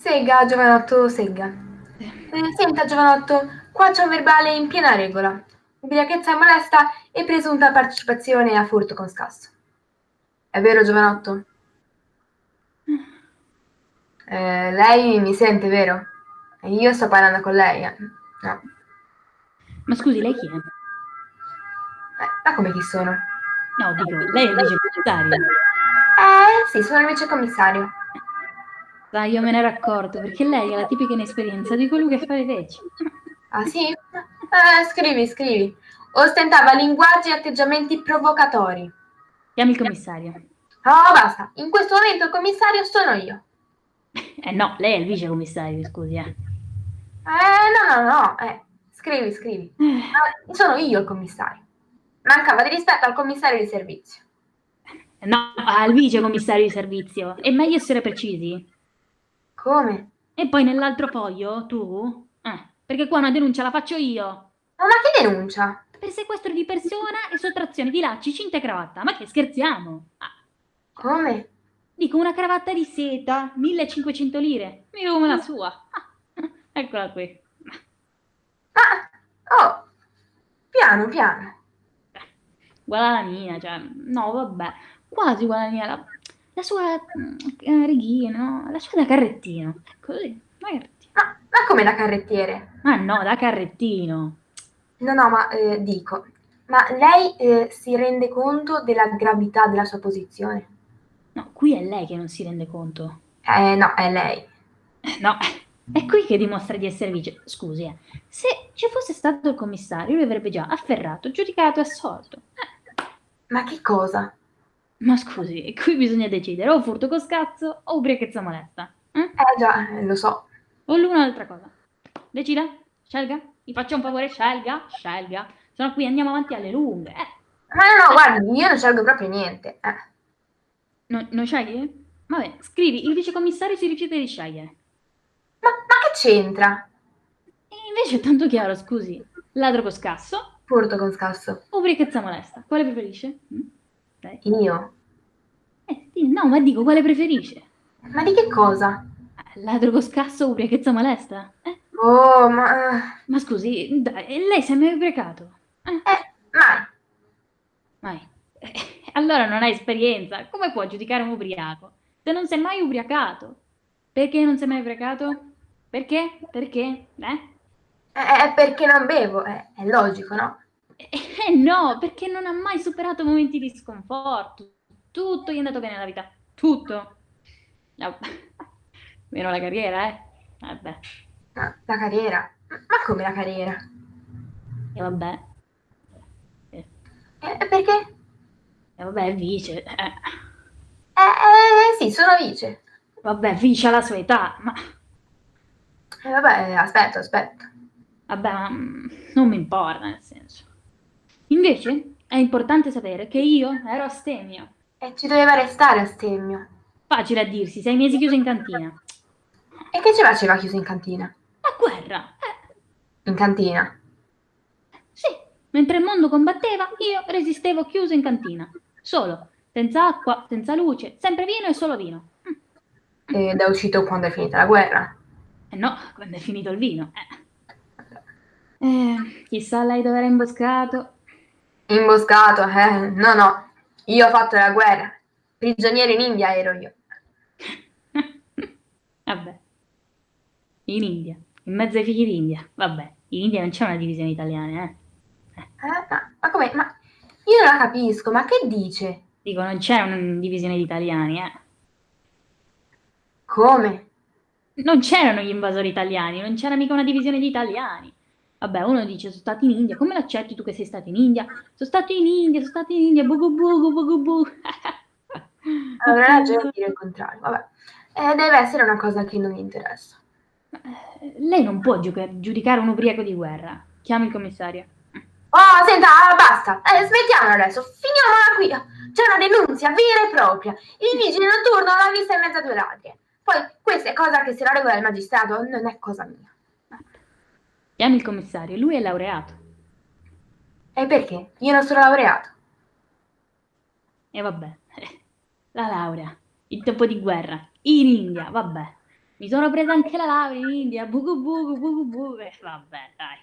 Segga, giovanotto, segga. Eh, senta, giovanotto, qua c'è un verbale in piena regola. Ubriachezza molesta e presunta partecipazione a furto con scasso. È vero, giovanotto? Eh, lei mi sente, vero? Io sto parlando con lei, eh. No. Ma scusi, lei chi è? Eh, ma come chi sono? No, dico, lei è il vicecommissario. Eh, sì, sono il vicecommissario. Dai, io me ne ero accorto, perché lei ha la tipica inesperienza di quello che fa le veci. Ah, sì? Eh, scrivi, scrivi. Ostentava linguaggi e atteggiamenti provocatori. Chiami il commissario. Oh, basta. In questo momento il commissario sono io. Eh no, lei è il vicecommissario, scusi, eh. Eh, no, no, no. Eh, scrivi, scrivi. Ah, sono io il commissario. Mancava di rispetto al commissario di servizio. No, al vicecommissario di servizio. È meglio essere precisi. Come? E poi nell'altro foglio, tu? Eh, perché qua una denuncia la faccio io. Ma, ma che denuncia? Per sequestro di persona e sottrazione di lacci, cinta e cravatta. Ma che scherziamo? Ah. Come? Dico una cravatta di seta, 1500 lire. Mica come la sua. Ah, eccola qui. Ah, oh, piano, piano. Uguale alla mia, cioè, no, vabbè, quasi uguale alla mia. La, la sua eh, righina, no? La sua da carrettino. Così, da carrettino. Ma, ma come da carrettiere? Ma no, da carrettino. No, no, ma eh, dico, ma lei eh, si rende conto della gravità della sua posizione? No, qui è lei che non si rende conto. Eh, no, è lei. No, è qui che dimostra di essere vice. Scusi, eh. Se ci fosse stato il commissario, lui avrebbe già afferrato, giudicato e assolto. Eh. Ma che cosa? Ma scusi, qui bisogna decidere o furto con scazzo o ubriachezza molesta. Eh, eh già, lo so. O l'una o l'altra cosa. Decida, scelga. Mi faccia un favore, scelga, scelga. Se no qui andiamo avanti alle lunghe. Eh. Ma no, no, guardi, io non scelgo proprio niente. Eh. No, non scegli? Vabbè, scrivi, il vicecommissario si rifiuta di scegliere. Ma, ma che c'entra? Invece è tanto chiaro, scusi. Ladro con scasso. Furto con scasso. Ubriachezza molesta. Quale preferisce? Mm? Io? Eh, no, ma dico, quale preferisce? Ma di che cosa? Ladro con scasso, ubriachezza molesta? Eh? Oh, ma... Ma scusi, dai, lei si è mai ubriacato? Eh, eh mai. Mai. Eh, allora non ha esperienza. Come può giudicare un ubriaco? Se non si è mai ubriacato. Perché non si è mai ubriacato? Perché? Perché? Eh? Eh, perché non bevo, eh, è logico, no? Eh no, perché non ha mai superato momenti di sconforto. Tutto gli è andato bene nella vita. Tutto. No. Meno la carriera, eh? Vabbè. La carriera? Ma come la carriera? E vabbè. Eh. Eh, perché? E vabbè, vice. Eh. eh, sì, sono vice. Vabbè, vice alla sua età, ma... Eh, vabbè, aspetta, aspetta. Vabbè, ma non mi importa, nel senso. Invece, è importante sapere che io ero astemio. E ci doveva restare astemio. Facile a dirsi, sei mesi chiuso in cantina. E che ci faceva chiuso in cantina? La guerra. Eh. In cantina? Sì, mentre il mondo combatteva, io resistevo chiuso in cantina. Solo, senza acqua, senza luce, sempre vino e solo vino. Ed è uscito quando è finita la guerra? Eh no, quando è finito il vino. Eh. Eh, chissà lei dove era imboscato. Imboscato, eh? No, no, io ho fatto la guerra. Prigioniero in India ero io. Vabbè. In India, in mezzo ai figli d'India. Vabbè, in India non c'è una divisione italiana, eh? eh. Ma, ma come? Ma io non la capisco, ma che dice? Dico, non c'è una divisione di italiani, eh? Come? Non c'erano gli invasori italiani, non c'era mica una divisione di italiani. Vabbè, uno dice sono stati in India, come l'accetti tu che sei stato in India? Sono stato in India, sono stato in India, bugu bugu bugu bu. Allora ragione dire il contrario, vabbè. Eh, deve essere una cosa che non mi interessa. Eh, lei non può giudicare un ubriaco di guerra. Chiami il commissario. Oh, senta, basta, eh, smettiamo adesso, finiamola qui. C'è una denunzia vera e propria. Il vigile notturno l'ha vista in mezzo a due ladri. Poi questa è cosa che se la regola il magistrato non è cosa mia. Chiami il commissario, lui è laureato. E perché? Io non sono laureato. E vabbè, la laurea, il tempo di guerra, in India, vabbè. Mi sono presa anche la laurea in India, bugu bugu bugu. Eh, vabbè, dai.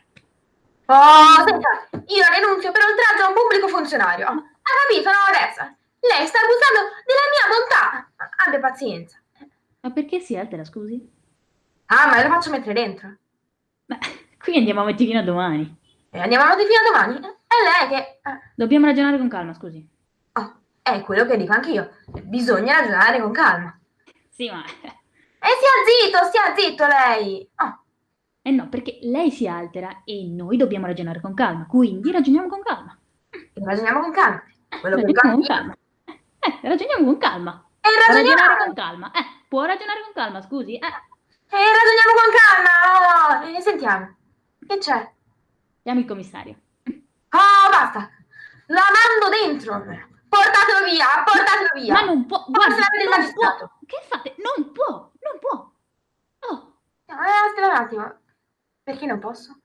Oh, senta, io la denunzio per oltraggio a un pubblico funzionario. Ha capito, Teresa? Lei sta abusando della mia bontà. Abbia pazienza. Ma perché si altera, scusi? Ah, ma lo faccio mettere dentro. Ma qui andiamo avanti fino a domani. E andiamo avanti fino a domani. È lei che... eh, Dobbiamo ragionare con calma, scusi. Oh, è quello che dico anch'io. Bisogna ragionare con calma. Sì, ma... E stia zitto, stia zitto lei. Oh, Eh no, perché lei si altera e noi dobbiamo ragionare con calma. Quindi ragioniamo con calma. ragioniamo con calma. Quello Ragioniamo con calma. Eh, ragioniamo con calma. E Ragionare ragioniamo, con calma. Eh, può ragionare con calma, scusi. Eh, e ragioniamo con calma. Oh, e sentiamo. Che c'è? chiami il commissario. Oh, basta. La mando dentro. Portatelo via, portatelo via. Ma non può, l'avete non magistrato. può. Che fate? Non può, non può. Oh, Eh, aspetta un attimo. Perché non posso?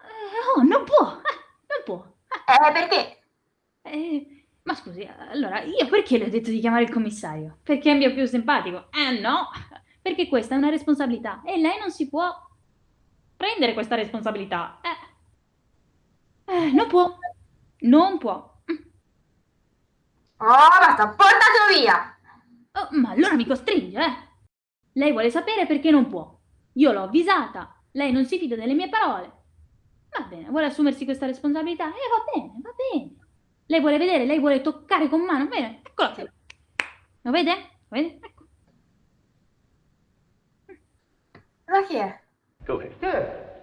eh, oh, non può, eh, non può. Eh, perché? Eh, ma scusi, allora, io perché le ho detto di chiamare il commissario? Perché mi è più simpatico? Eh no, perché questa è una responsabilità e lei non si può prendere questa responsabilità. Eh, eh, non può, non può. Oh, basta, portatelo via. Oh, ma allora mi costringe, eh? Lei vuole sapere perché non può. Io l'ho avvisata, lei non si fida delle mie parole. Va bene, vuole assumersi questa responsabilità? Eh, va bene, va bene. Lei vuole vedere, lei vuole toccare con mano, bene, eccola qui. Lo vede? Lo vede? Ecco. Ma chi è? Go ahead.